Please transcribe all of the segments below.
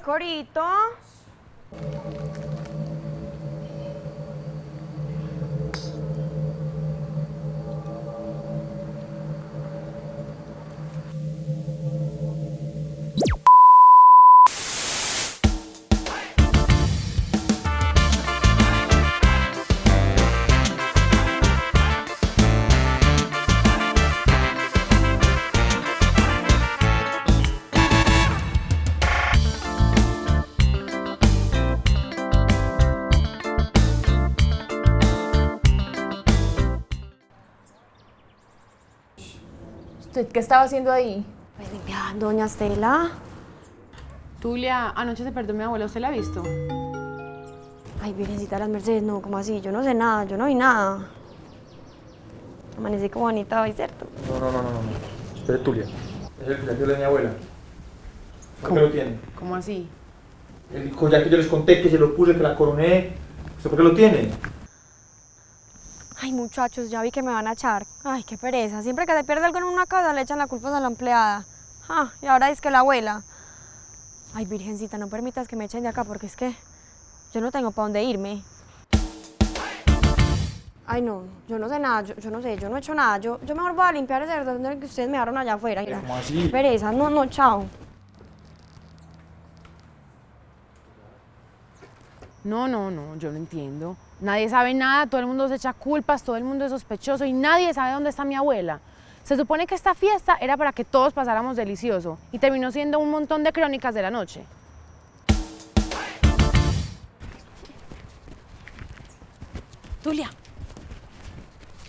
Corito. ¿Usted qué estaba haciendo ahí? Pues limpiando, doña Estela. Tulia, anoche se perdió mi abuela, ¿usted la ha visto? Ay, Virgencita de las Mercedes, no, ¿cómo así? Yo no sé nada, yo no vi nada. Amanecí como bonita hoy, ¿cierto? No, no, no, no, no. no. Usted es Tulia. Es el collar de mi abuela. ¿Por qué lo tiene? ¿Cómo así? El collar que yo les conté, que se lo puse, que la coroné. ¿Usted por qué lo tiene? Ay, muchachos, ya vi que me van a echar. Ay, qué pereza. Siempre que se pierde algo en una casa le echan la culpa a la empleada. Ah, y ahora es que la abuela. Ay, Virgencita, no permitas que me echen de acá porque es que yo no tengo para dónde irme. Ay, no, yo no sé nada, yo, yo no sé, yo no he hecho nada. Yo, yo mejor voy a limpiar ese donde que ustedes me dejaron allá afuera. mira. ¿Cómo así? Qué pereza, no, no, chao. No, no, no, yo no entiendo. Nadie sabe nada, todo el mundo se echa culpas, todo el mundo es sospechoso y nadie sabe dónde está mi abuela. Se supone que esta fiesta era para que todos pasáramos delicioso y terminó siendo un montón de crónicas de la noche. Tulia,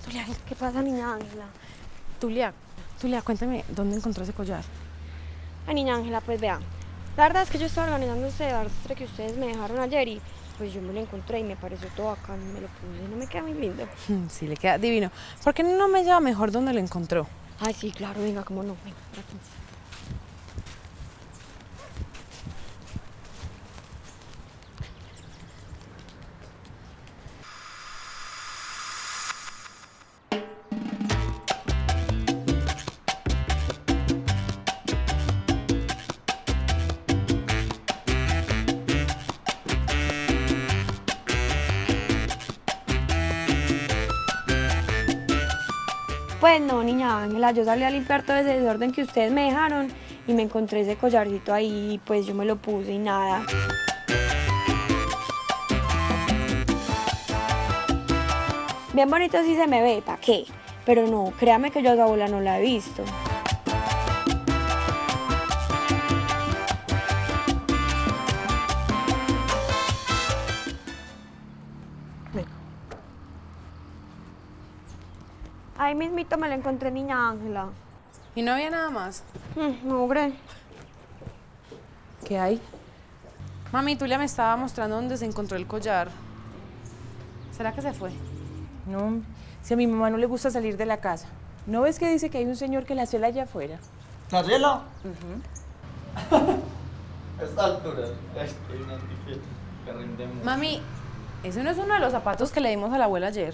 Tulia, ¿qué- ¿qué pasa, niña Ángela? Tulia, Tulia, cuéntame, ¿dónde encontró ese collar? Ay, niña Ángela, pues vea. La verdad es que yo estaba organizando ese arrastre que ustedes me dejaron ayer y pues yo me lo encontré y me pareció todo acá, me lo puse, no me queda muy lindo. Sí, le queda divino. ¿Por qué no me lleva mejor dónde lo encontró? Ay, sí, claro, venga, cómo no, venga, por Pues no, niña Ángela, yo salí a limpiar todo ese desorden que ustedes me dejaron y me encontré ese collarcito ahí y pues yo me lo puse y nada. Bien bonito sí se me ve, ¿para qué? Pero no, créame que yo a su abuela no la he visto. Ahí mismito me la encontré, niña Ángela. ¿Y no había nada más? Mm, No, hombre. ¿Qué hay? Mami, Tulia me estaba mostrando dónde se encontró el collar. ¿Será que se fue? No, si a mi mamá no le gusta salir de la casa. ¿No ves que dice que hay un señor que la cela allá afuera? ¿Carrela? A esta altura. Es que hay una que, que rinde mucho. Mami, ese no es uno de los zapatos que le dimos a la abuela ayer.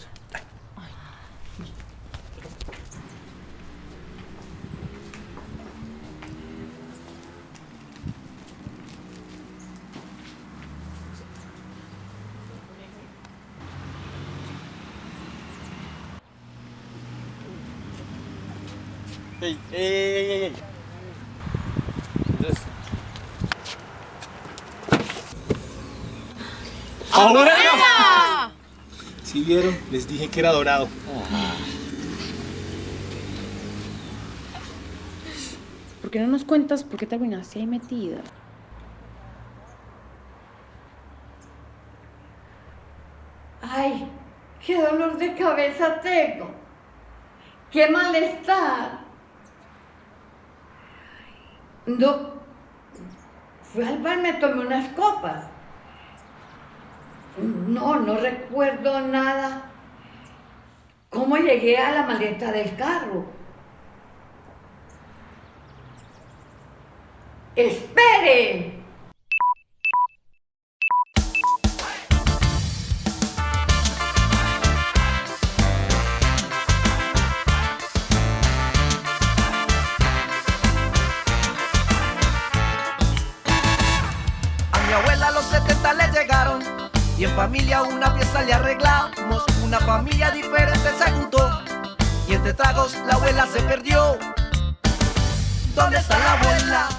¡Ey, ey, ey, ey! ey. Entonces- ¡Abuela! Si vieron, les dije que era dorado. ¿Por qué no nos cuentas por qué terminaste ahí metida? Ay, qué dolor de cabeza tengo. Qué malestar. No, fui al bar, me tomé unas copas. No, no recuerdo nada. ¿Cómo llegué a la maleta del carro? ¡Espere! Familia una fiesta le arreglamos. Una familia diferente se juntó. Y entre tragos la abuela se perdió. ¿Dónde está la abuela?